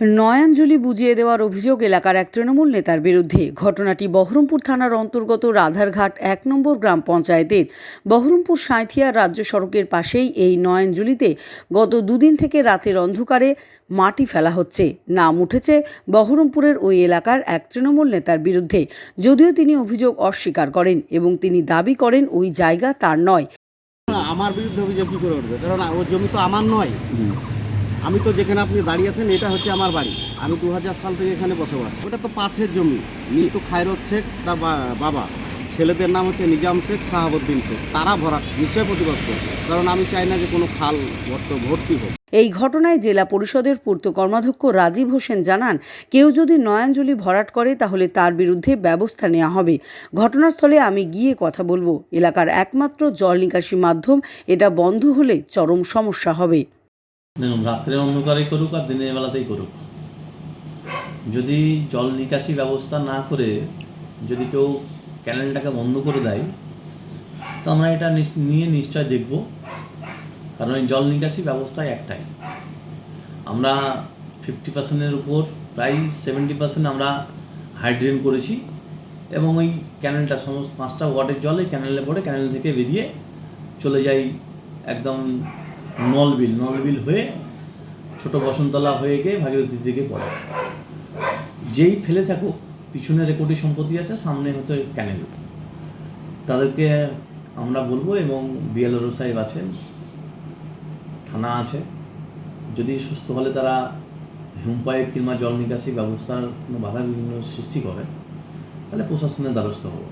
নয়াঞ্জলি বুঝিয়ে দেওয়ার অভিযোগ এলাকার এক তৃণমূল নেতার বিরুদ্ধে। ঘটনাটি বহরমপুর থানার অন্তর্গত রাধারঘাট এক নম্বর গ্রাম পঞ্চায়েতের বহরমপুর সাঁইথিয়া রাজ্য সড়কের পাশেই এই নয়াঞ্জলিতে গত দুদিন থেকে রাতের অন্ধকারে মাটি ফেলা হচ্ছে। নাম উঠেছে বহরমপুরের ওই এলাকার এক তৃণমূল নেতার বিরুদ্ধে। যদিও তিনি অভিযোগ অস্বীকার করেন এবং তিনি দাবি করেন ওই জায়গা তার নয়। আমার বিরুদ্ধে অভিযোগ কী করে উঠবে? কারণ ও জমি তো আমার নয়। আমি তো যেখানে আপনি দাঁড়িয়ে আছেন, এটা হচ্ছে আমার বাড়ি। আমি দু হাজার সাল থেকে এখানে বসবাস। ওটা তো পাশের জমি। নিতু খায়রত শেখ, তার বাবা। ছেলেদের নাম হচ্ছে নিজাম শেখ, শাহাবুদ্দিন শেখ। তারা ভরা নিশ্চয় প্রতিবাদ করবে কারণ আমি চাই না যে কোনো খাল ভর্তি হোক। এই ঘটনায় জেলা পরিষদের পূর্ত কর্মাধ্যক্ষ রাজীব হোসেন জানান, কেউ যদি নয়াঞ্জলি ভরাট করে, তাহলে তার বিরুদ্ধে ব্যবস্থা নেওয়া হবে। ঘটনাস্থলে আমি গিয়ে কথা বলব। এলাকার একমাত্র জল নিকাশি মাধ্যম, এটা বন্ধ হলে চরম সমস্যা হবে। দেখুন, রাত্রে অন্ধকারে করুক আর দিনের বেলাতেই করুক। যদি জল নিকাশি ব্যবস্থা না করে যদি কেউ ক্যানেলটাকে বন্ধ করে দেয়, তো আমরা এটা নিয়ে নিশ্চয় দেখব। কারণ এই জল নিকাশি ব্যবস্থায় একটাই। আমরা ফিফটি পার্সেন্টের উপর, প্রায় সেভেন্টি পার্সেন্ট আমরা হাইড্রেন করেছি এবং ওই ক্যানেলটা, সমস্ত পাঁচটা ওয়াটের জল ক্যানেলে পড়ে ক্যানেল থেকে বেরিয়ে চলে যাই একদম নলবিল নলবিল হয়ে ছোট বসন্তলা হয়ে গিয়ে ভাগীরথীর দিকে পড়ে। যেই ফেলে থাকুক, পিছনে রেকর্ডি সম্পত্তি আছে, সামনে হয়তো ক্যানেল। তাদেরকে আমরা বলব এবং বিএলআরও সাহেব আছেন, থানা আছে, যদি সুস্থ হলে তারা হিমপাইপ কিংবা জল নিকাশি ব্যবস্থার কোনো বাধা বিঘ্ন সৃষ্টি করে, তাহলে প্রশাসনের দ্বারস্থ হব।